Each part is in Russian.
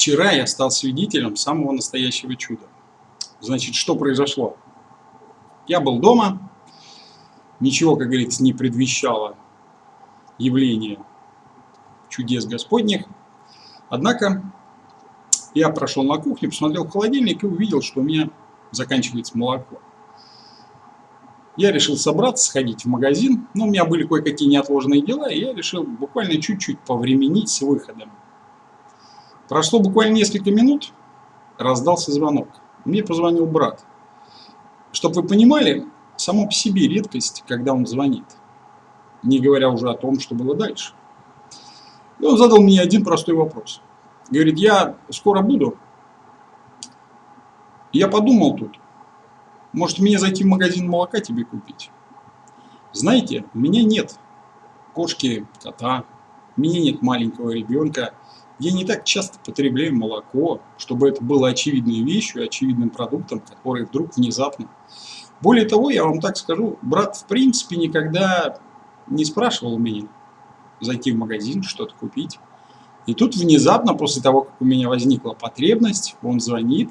Вчера я стал свидетелем самого настоящего чуда. Значит, что произошло? Я был дома, ничего, как говорится, не предвещало явление чудес Господних. Однако я прошел на кухню, посмотрел в холодильник и увидел, что у меня заканчивается молоко. Я решил собраться, сходить в магазин, но у меня были кое-какие неотложные дела, и я решил буквально чуть-чуть повременить с выходом. Прошло буквально несколько минут, раздался звонок. Мне позвонил брат. Чтобы вы понимали, само по себе редкость, когда он звонит. Не говоря уже о том, что было дальше. И он задал мне один простой вопрос. Говорит, я скоро буду. Я подумал тут, может мне зайти в магазин молока тебе купить? Знаете, у меня нет кошки, кота, у меня нет маленького ребенка. Я не так часто потребляю молоко, чтобы это было очевидной вещью, очевидным продуктом, который вдруг внезапно. Более того, я вам так скажу, брат в принципе никогда не спрашивал меня зайти в магазин, что-то купить. И тут внезапно, после того, как у меня возникла потребность, он звонит,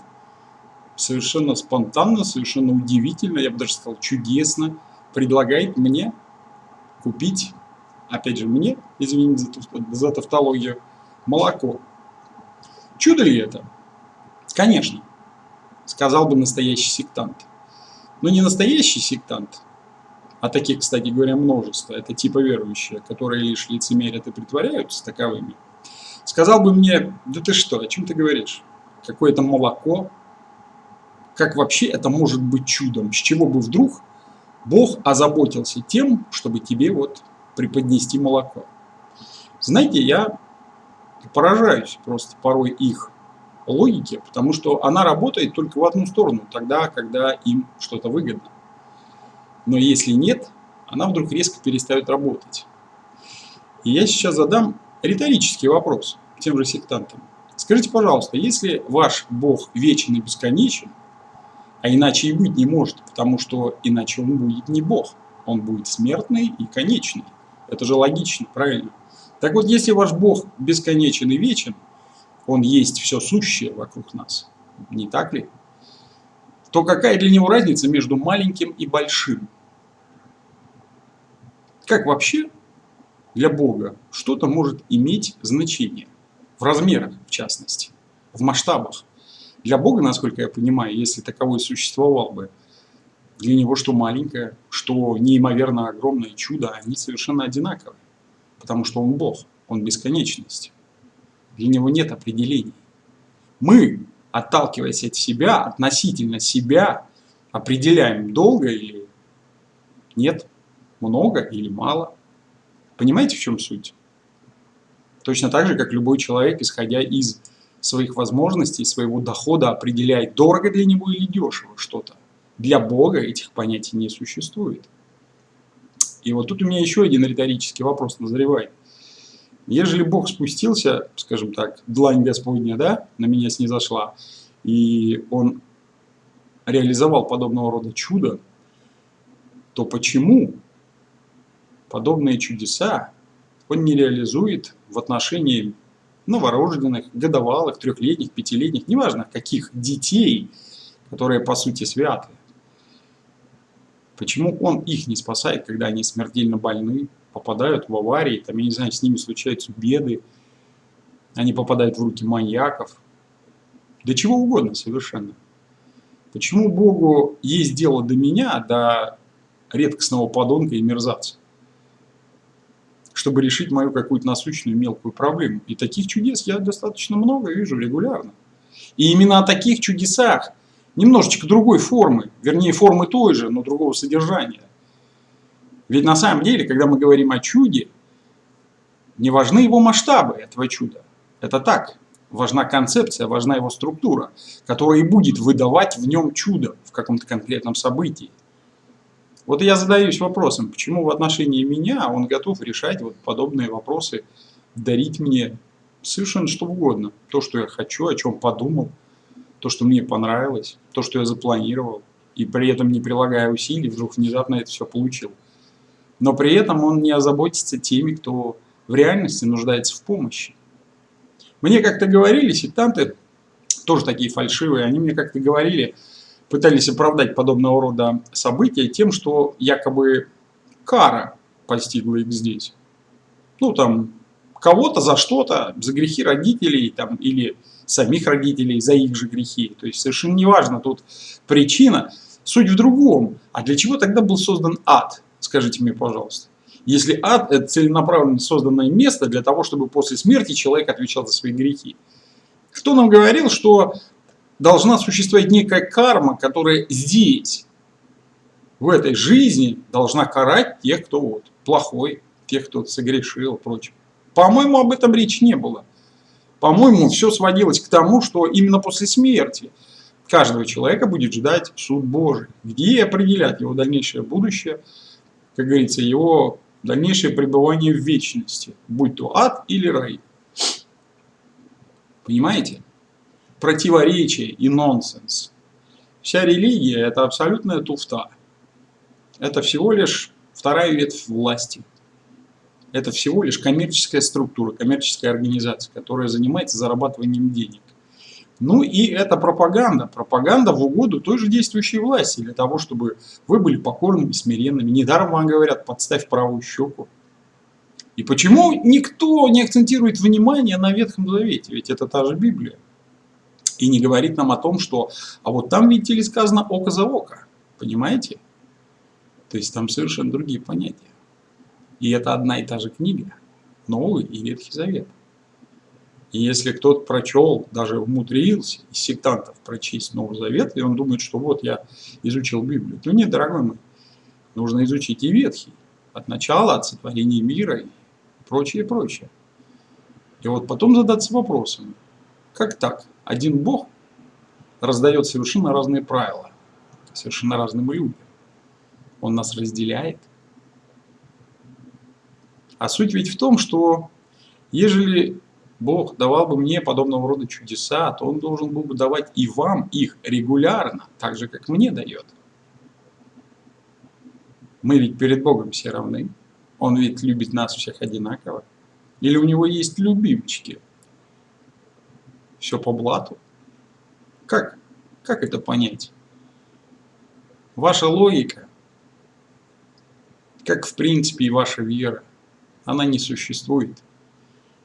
совершенно спонтанно, совершенно удивительно, я бы даже сказал чудесно, предлагает мне купить, опять же мне, извините за, за тавтологию, молоко. Чудо ли это? Конечно, сказал бы настоящий сектант. Но не настоящий сектант, а таких, кстати говоря, множество, это типа верующие, которые лишь лицемерят и притворяются таковыми, сказал бы мне, да ты что, о чем ты говоришь? Какое-то молоко, как вообще это может быть чудом? С чего бы вдруг Бог озаботился тем, чтобы тебе вот преподнести молоко? Знаете, я поражаюсь просто порой их логике, потому что она работает только в одну сторону, тогда, когда им что-то выгодно. Но если нет, она вдруг резко перестает работать. И я сейчас задам риторический вопрос тем же сектантам. Скажите, пожалуйста, если ваш Бог вечен и бесконечен, а иначе и быть не может, потому что иначе он будет не Бог. Он будет смертный и конечный. Это же логично, правильно? Так вот, если ваш Бог бесконечен и вечен, он есть все сущее вокруг нас, не так ли? То какая для него разница между маленьким и большим? Как вообще для Бога что-то может иметь значение? В размерах, в частности, в масштабах. Для Бога, насколько я понимаю, если таковой существовал бы, для него что маленькое, что неимоверно огромное чудо, они совершенно одинаковые. Потому что он Бог, он бесконечность. Для него нет определений. Мы, отталкиваясь от себя, относительно себя, определяем долго или нет, много или мало. Понимаете, в чем суть? Точно так же, как любой человек, исходя из своих возможностей, своего дохода определяет, дорого для него или дешево что-то. Для Бога этих понятий не существует. И вот тут у меня еще один риторический вопрос назревает. Ежели Бог спустился, скажем так, длань Господня, да, на меня снизошла, и Он реализовал подобного рода чудо, то почему подобные чудеса Он не реализует в отношении новорожденных, годовалых, трехлетних, пятилетних, неважно каких детей, которые по сути святы. Почему он их не спасает, когда они смертельно больны, попадают в аварии, там, я не знаю, с ними случаются беды, они попадают в руки маньяков, да чего угодно совершенно. Почему Богу есть дело до меня, до редкостного подонка и мерзавца? чтобы решить мою какую-то насущную мелкую проблему. И таких чудес я достаточно много вижу регулярно. И именно о таких чудесах, немножечко другой формы, вернее формы той же, но другого содержания. Ведь на самом деле, когда мы говорим о чуде, не важны его масштабы этого чуда. Это так. Важна концепция, важна его структура, которая и будет выдавать в нем чудо в каком-то конкретном событии. Вот я задаюсь вопросом, почему в отношении меня он готов решать вот подобные вопросы, дарить мне совершенно что угодно. То, что я хочу, о чем подумал, то, что мне понравилось, то, что я запланировал, и при этом не прилагая усилий, вдруг внезапно это все получил. Но при этом он не озаботится теми, кто в реальности нуждается в помощи. Мне как-то говорили, сектанты, тоже такие фальшивые, они мне как-то говорили, пытались оправдать подобного рода события тем, что якобы кара постигла их здесь. Ну, там, кого-то за что-то, за грехи родителей там, или самих родителей, за их же грехи. То есть совершенно неважно тут причина. Суть в другом. А для чего тогда был создан ад? Скажите мне, пожалуйста. Если ад – это целенаправленно созданное место для того, чтобы после смерти человек отвечал за свои грехи. Кто нам говорил, что должна существовать некая карма, которая здесь, в этой жизни, должна карать тех, кто вот плохой, тех, кто согрешил и прочее. По-моему, об этом речи не было. По-моему, все сводилось к тому, что именно после смерти каждого человека будет ждать суд Божий, где определять его дальнейшее будущее, как говорится, его дальнейшее пребывание в вечности, будь то ад или рай. Понимаете? Противоречие и нонсенс. Вся религия – это абсолютная туфта. Это всего лишь вторая ветвь власти. Это всего лишь коммерческая структура, коммерческая организация, которая занимается зарабатыванием денег. Ну и это пропаганда. Пропаганда в угоду той же действующей власти, для того, чтобы вы были покорными, смиренными. Недаром вам говорят, подставь правую щеку. И почему никто не акцентирует внимание на Ветхом Завете? Ведь это та же Библия. И не говорит нам о том, что, а вот там, видите ли, сказано око за око. Понимаете? То есть там совершенно другие понятия. И это одна и та же книга. Новый и Ветхий Завет. И если кто-то прочел, даже умудрился из сектантов прочесть Новый Завет, и он думает, что вот я изучил Библию, то нет, дорогой мой, нужно изучить и Ветхий, от начала, от сотворения мира и прочее, прочее. И вот потом задаться вопросом, как так? Один Бог раздает совершенно разные правила, совершенно разным людям. Он нас разделяет. А суть ведь в том, что ежели Бог давал бы мне подобного рода чудеса, то Он должен был бы давать и вам их регулярно, так же, как мне дает. Мы ведь перед Богом все равны. Он ведь любит нас всех одинаково. Или у него есть любимчики? Все по блату? Как? Как это понять? Ваша логика, как в принципе и ваша вера, она не существует.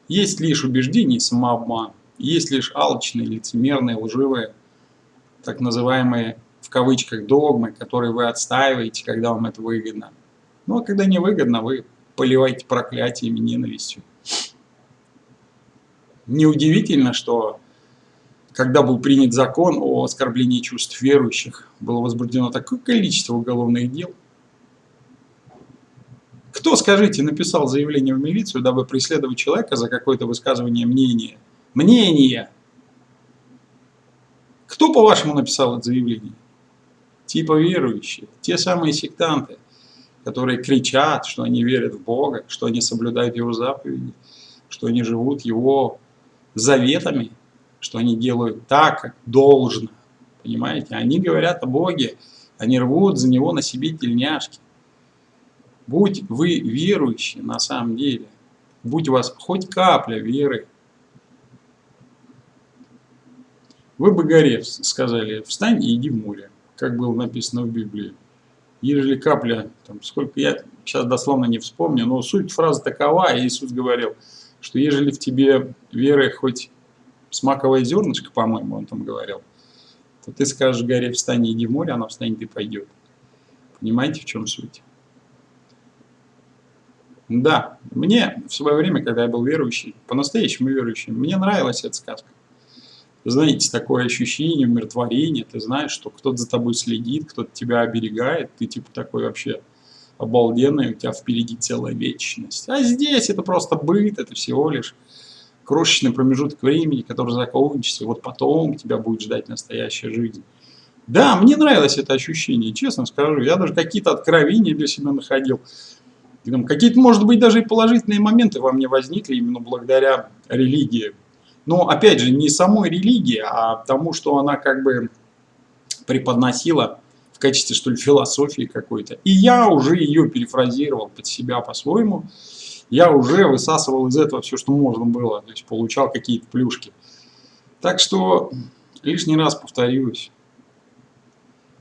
Есть лишь убеждение и самообман, есть лишь алчные, лицемерные, лживые, так называемые в кавычках догмы, которые вы отстаиваете, когда вам это выгодно. Ну а когда не выгодно, вы поливаете проклятиями, ненавистью. Неудивительно, что когда был принят закон о оскорблении чувств верующих, было возбуждено такое количество уголовных дел, кто, скажите, написал заявление в милицию, дабы преследовать человека за какое-то высказывание мнения? Мнение! Кто, по-вашему, написал это заявление? Типа верующие, те самые сектанты, которые кричат, что они верят в Бога, что они соблюдают Его заповеди, что они живут Его заветами, что они делают так, как должно. Понимаете? Они говорят о Боге, они рвут за Него на себе тельняшки. Будь вы верующие на самом деле, будь у вас хоть капля веры, вы бы горе сказали, встань и иди в море, как было написано в Библии. Ежели капля, там, сколько я сейчас дословно не вспомню, но суть фразы такова, Иисус говорил, что ежели в тебе веры хоть смаковое зернышко, по-моему, он там говорил, то ты скажешь горе, встань и иди в море, она встанет и пойдет. Понимаете, в чем суть? Да, мне в свое время, когда я был верующий, по-настоящему верующий, мне нравилась эта сказка. Знаете, такое ощущение умиротворения, ты знаешь, что кто-то за тобой следит, кто-то тебя оберегает, ты типа такой вообще обалденный, у тебя впереди целая вечность. А здесь это просто быт, это всего лишь крошечный промежуток времени, который закончится, вот потом тебя будет ждать настоящая жизнь. Да, мне нравилось это ощущение, честно скажу. Я даже какие-то откровения для себя находил. Какие-то, может быть, даже и положительные моменты во мне возникли именно благодаря религии. Но, опять же, не самой религии, а тому, что она как бы преподносила в качестве, что ли, философии какой-то. И я уже ее перефразировал под себя по-своему. Я уже высасывал из этого все, что можно было, то есть получал какие-то плюшки. Так что лишний раз повторюсь.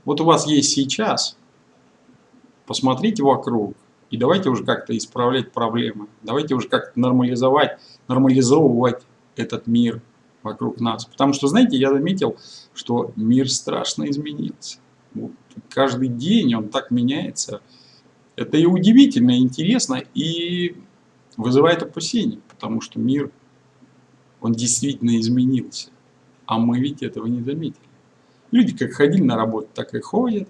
Вот у вас есть сейчас, посмотрите вокруг, и давайте уже как-то исправлять проблемы. Давайте уже как-то нормализовать, нормализовывать этот мир вокруг нас. Потому что, знаете, я заметил, что мир страшно изменился. Вот, каждый день он так меняется. Это и удивительно, и интересно, и вызывает опасения, потому что мир, он действительно изменился. А мы ведь этого не заметили. Люди как ходили на работу, так и ходят,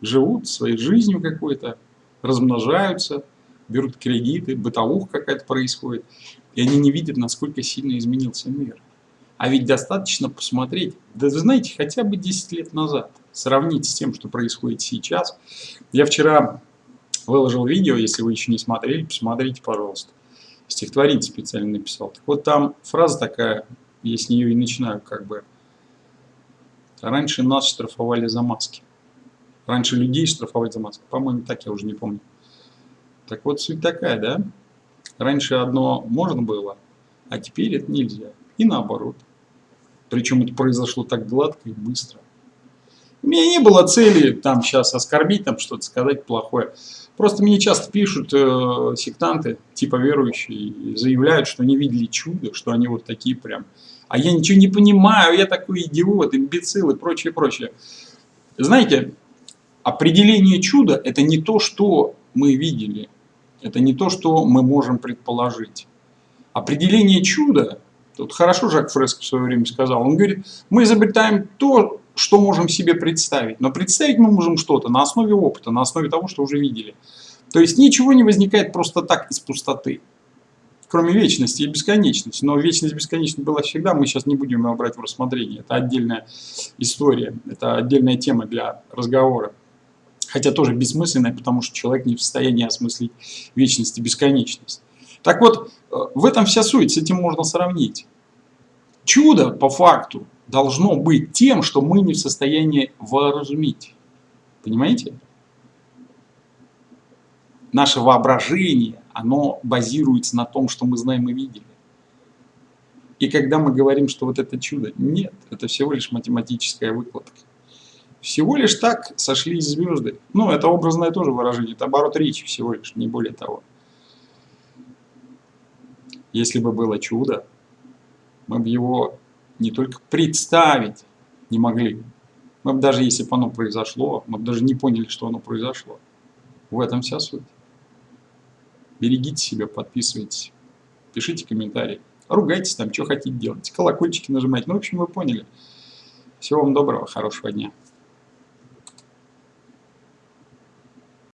живут своей жизнью какой-то, размножаются, берут кредиты, бытовуха какая-то происходит. И они не видят, насколько сильно изменился мир. А ведь достаточно посмотреть, да вы знаете, хотя бы 10 лет назад, сравнить с тем, что происходит сейчас. Я вчера выложил видео, если вы еще не смотрели, посмотрите, пожалуйста. Стихотворение специально написал. Так вот там фраза такая, я с нее и начинаю как бы. Раньше нас штрафовали за маски. Раньше людей штрафовали за маски. По-моему, так я уже не помню. Так вот суть такая, да? Раньше одно можно было, а теперь это нельзя. И наоборот. Причем это произошло так гладко и быстро. У меня не было цели там сейчас оскорбить, там что-то сказать плохое. Просто мне часто пишут э, сектанты, типа верующие, заявляют, что не видели чудо, что они вот такие прям. А я ничего не понимаю, я такой идиот, имбецил и прочее, прочее. Знаете, определение чуда – это не то, что мы видели, это не то, что мы можем предположить. Определение чуда Тут хорошо Жак Фреско в свое время сказал. Он говорит, мы изобретаем то, что можем себе представить. Но представить мы можем что-то на основе опыта, на основе того, что уже видели. То есть ничего не возникает просто так из пустоты. Кроме вечности и бесконечности. Но вечность бесконечность была всегда, мы сейчас не будем ее брать в рассмотрение. Это отдельная история, это отдельная тема для разговора. Хотя тоже бессмысленная, потому что человек не в состоянии осмыслить вечность и бесконечность. Так вот, э, в этом вся суть, с этим можно сравнить. Чудо, по факту, должно быть тем, что мы не в состоянии воразумить. Понимаете? Наше воображение, оно базируется на том, что мы знаем и видели. И когда мы говорим, что вот это чудо, нет, это всего лишь математическая выкладка. Всего лишь так сошлись звезды. Ну, это образное тоже выражение, это оборот речи всего лишь, не более того. Если бы было чудо, мы бы его не только представить не могли. Мы бы даже если бы оно произошло, мы бы даже не поняли, что оно произошло. В этом вся суть. Берегите себя, подписывайтесь, пишите комментарии, ругайтесь там, что хотите делать, колокольчики нажимайте. Ну, в общем, вы поняли. Всего вам доброго, хорошего дня.